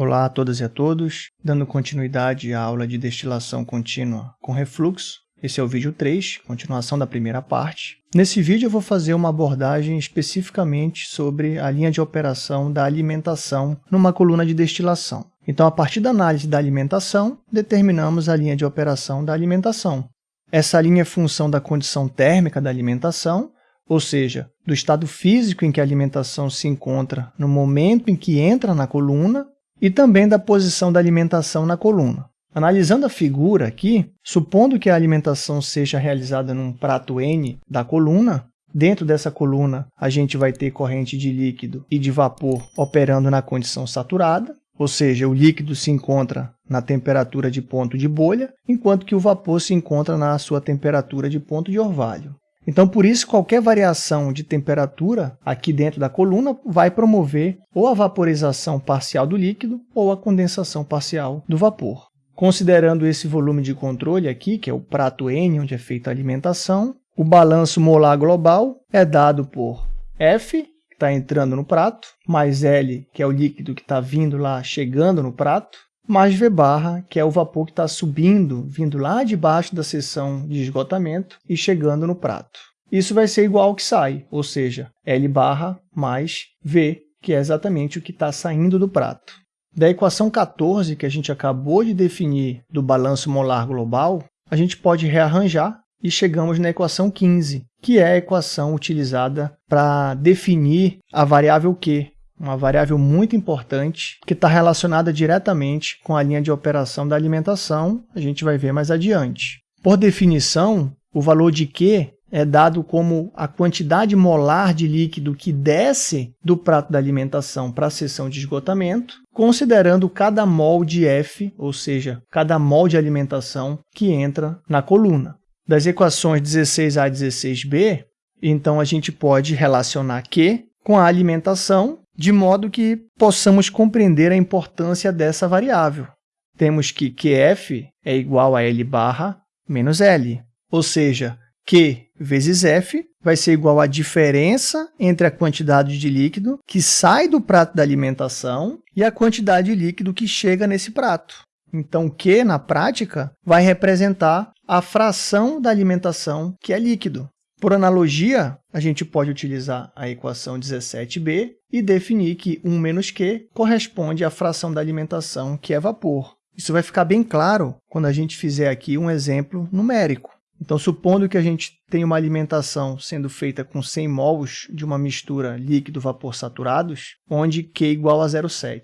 Olá a todas e a todos, dando continuidade à aula de destilação contínua com refluxo. Esse é o vídeo 3, continuação da primeira parte. Nesse vídeo eu vou fazer uma abordagem especificamente sobre a linha de operação da alimentação numa coluna de destilação. Então, a partir da análise da alimentação, determinamos a linha de operação da alimentação. Essa linha é função da condição térmica da alimentação, ou seja, do estado físico em que a alimentação se encontra no momento em que entra na coluna, e também da posição da alimentação na coluna. Analisando a figura aqui, supondo que a alimentação seja realizada num prato N da coluna, dentro dessa coluna a gente vai ter corrente de líquido e de vapor operando na condição saturada, ou seja, o líquido se encontra na temperatura de ponto de bolha, enquanto que o vapor se encontra na sua temperatura de ponto de orvalho. Então, por isso, qualquer variação de temperatura aqui dentro da coluna vai promover ou a vaporização parcial do líquido ou a condensação parcial do vapor. Considerando esse volume de controle aqui, que é o prato N, onde é feita a alimentação, o balanço molar global é dado por F, que está entrando no prato, mais L, que é o líquido que está vindo lá, chegando no prato, mais V barra, que é o vapor que está subindo, vindo lá de baixo da seção de esgotamento e chegando no prato. Isso vai ser igual ao que sai, ou seja, L barra mais V, que é exatamente o que está saindo do prato. Da equação 14, que a gente acabou de definir do balanço molar global, a gente pode rearranjar e chegamos na equação 15, que é a equação utilizada para definir a variável Q, uma variável muito importante que está relacionada diretamente com a linha de operação da alimentação, a gente vai ver mais adiante. Por definição, o valor de Q é dado como a quantidade molar de líquido que desce do prato da alimentação para a seção de esgotamento, considerando cada mol de F, ou seja, cada mol de alimentação que entra na coluna. Das equações 16A e 16B, então a gente pode relacionar Q com a alimentação de modo que possamos compreender a importância dessa variável. Temos que QF é igual a L barra menos L, ou seja, Q vezes F vai ser igual à diferença entre a quantidade de líquido que sai do prato da alimentação e a quantidade de líquido que chega nesse prato. Então, Q, na prática, vai representar a fração da alimentação que é líquido. Por analogia, a gente pode utilizar a equação 17b e definir que 1 menos Q corresponde à fração da alimentação, que é vapor. Isso vai ficar bem claro quando a gente fizer aqui um exemplo numérico. Então, supondo que a gente tem uma alimentação sendo feita com 100 mols de uma mistura líquido-vapor saturados, onde Q é igual a 0,7.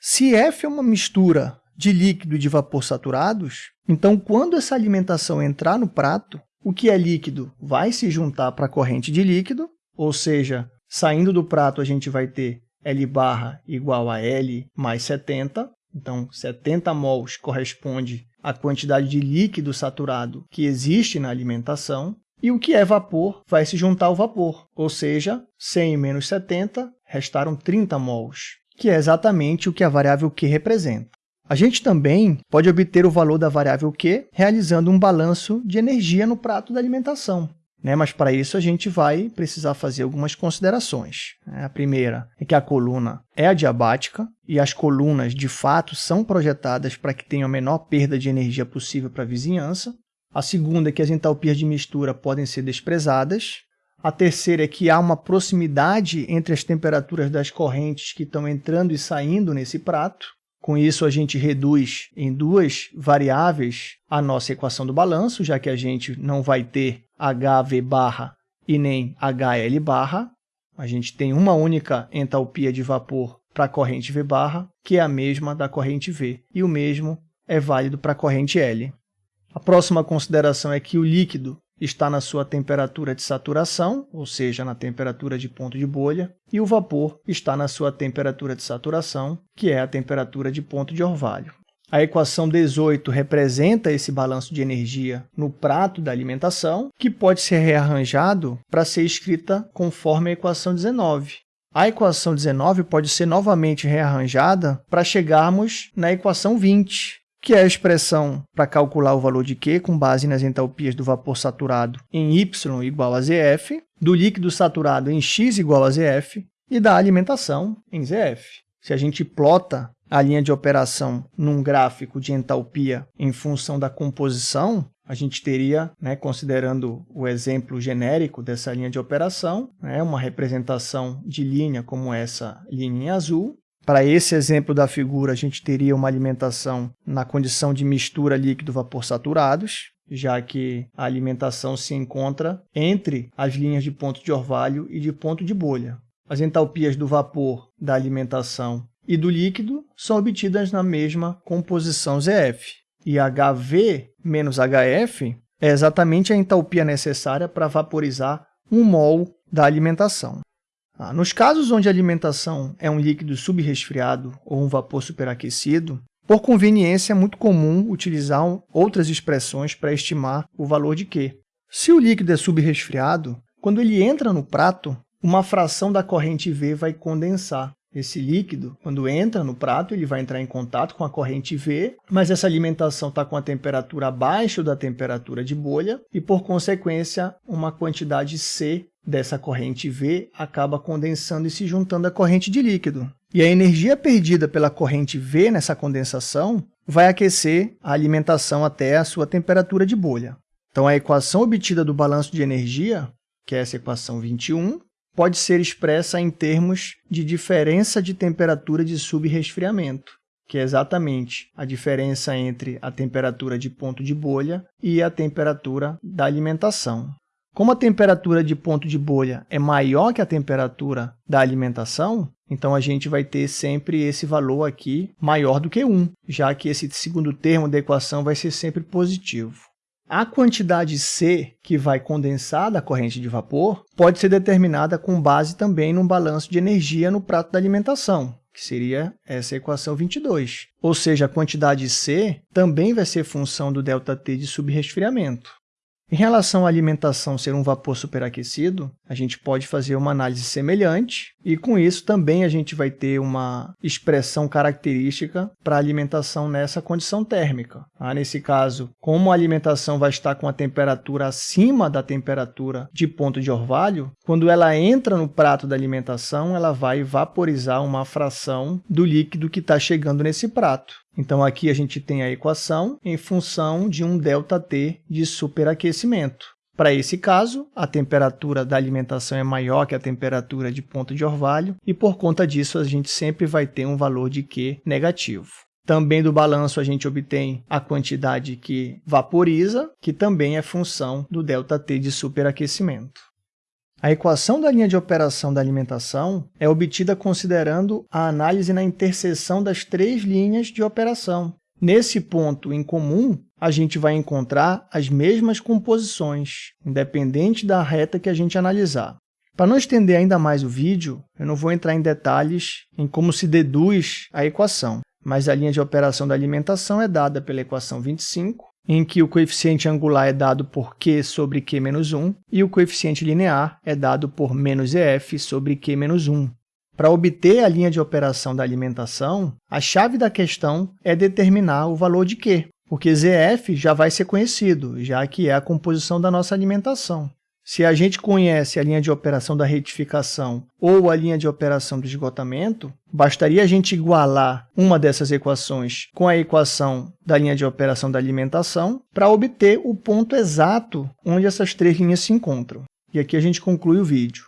Se F é uma mistura de líquido e de vapor saturados, então quando essa alimentação entrar no prato, o que é líquido vai se juntar para a corrente de líquido, ou seja, saindo do prato a gente vai ter L barra igual a L mais 70, então 70 mols corresponde à quantidade de líquido saturado que existe na alimentação, e o que é vapor vai se juntar ao vapor, ou seja, 100 menos 70 restaram 30 mols, que é exatamente o que a variável Q representa. A gente também pode obter o valor da variável Q realizando um balanço de energia no prato da alimentação. Né? Mas para isso a gente vai precisar fazer algumas considerações. Né? A primeira é que a coluna é adiabática e as colunas de fato são projetadas para que tenham a menor perda de energia possível para a vizinhança. A segunda é que as entalpias de mistura podem ser desprezadas. A terceira é que há uma proximidade entre as temperaturas das correntes que estão entrando e saindo nesse prato. Com isso, a gente reduz em duas variáveis a nossa equação do balanço, já que a gente não vai ter HV barra e nem HL barra. A gente tem uma única entalpia de vapor para a corrente V barra, que é a mesma da corrente V, e o mesmo é válido para a corrente L. A próxima consideração é que o líquido está na sua temperatura de saturação, ou seja, na temperatura de ponto de bolha, e o vapor está na sua temperatura de saturação, que é a temperatura de ponto de orvalho. A equação 18 representa esse balanço de energia no prato da alimentação, que pode ser rearranjado para ser escrita conforme a equação 19. A equação 19 pode ser novamente rearranjada para chegarmos na equação 20, que é a expressão para calcular o valor de Q com base nas entalpias do vapor saturado em Y igual a ZF, do líquido saturado em X igual a ZF e da alimentação em ZF. se a gente plota a linha de operação num gráfico de entalpia em função da composição, a gente teria, né, considerando o exemplo genérico dessa linha de operação, né, uma representação de linha como essa linha em azul. Para esse exemplo da figura, a gente teria uma alimentação na condição de mistura líquido-vapor saturados, já que a alimentação se encontra entre as linhas de ponto de orvalho e de ponto de bolha. As entalpias do vapor da alimentação e do líquido são obtidas na mesma composição ZF. E HV menos HF é exatamente a entalpia necessária para vaporizar um mol da alimentação. Ah, nos casos onde a alimentação é um líquido subresfriado ou um vapor superaquecido, por conveniência é muito comum utilizar outras expressões para estimar o valor de Q. Se o líquido é subresfriado, quando ele entra no prato, uma fração da corrente V vai condensar. Esse líquido, quando entra no prato, ele vai entrar em contato com a corrente V, mas essa alimentação está com a temperatura abaixo da temperatura de bolha e, por consequência, uma quantidade C dessa corrente V acaba condensando e se juntando à corrente de líquido. E a energia perdida pela corrente V nessa condensação vai aquecer a alimentação até a sua temperatura de bolha. Então, a equação obtida do balanço de energia, que é essa equação 21, pode ser expressa em termos de diferença de temperatura de subresfriamento, que é exatamente a diferença entre a temperatura de ponto de bolha e a temperatura da alimentação. Como a temperatura de ponto de bolha é maior que a temperatura da alimentação, então a gente vai ter sempre esse valor aqui maior do que 1, já que esse segundo termo da equação vai ser sempre positivo. A quantidade C que vai condensar da corrente de vapor pode ser determinada com base também num balanço de energia no prato da alimentação, que seria essa equação 22. Ou seja, a quantidade C também vai ser função do ΔT de subresfriamento. Em relação à alimentação ser um vapor superaquecido, a gente pode fazer uma análise semelhante e, com isso, também a gente vai ter uma expressão característica para a alimentação nessa condição térmica. Ah, nesse caso, como a alimentação vai estar com a temperatura acima da temperatura de ponto de orvalho, quando ela entra no prato da alimentação, ela vai vaporizar uma fração do líquido que está chegando nesse prato. Então, aqui a gente tem a equação em função de um ΔT de superaquecimento. Para esse caso, a temperatura da alimentação é maior que a temperatura de ponto de orvalho e, por conta disso, a gente sempre vai ter um valor de Q negativo. Também do balanço a gente obtém a quantidade que vaporiza, que também é função do ΔT de superaquecimento. A equação da linha de operação da alimentação é obtida considerando a análise na interseção das três linhas de operação. Nesse ponto em comum, a gente vai encontrar as mesmas composições, independente da reta que a gente analisar. Para não estender ainda mais o vídeo, eu não vou entrar em detalhes em como se deduz a equação, mas a linha de operação da alimentação é dada pela equação 25, em que o coeficiente angular é dado por q sobre q menos 1 e o coeficiente linear é dado por menos ef sobre q menos 1. Para obter a linha de operação da alimentação, a chave da questão é determinar o valor de q, porque zf já vai ser conhecido, já que é a composição da nossa alimentação. Se a gente conhece a linha de operação da retificação ou a linha de operação do esgotamento, bastaria a gente igualar uma dessas equações com a equação da linha de operação da alimentação para obter o ponto exato onde essas três linhas se encontram. E aqui a gente conclui o vídeo.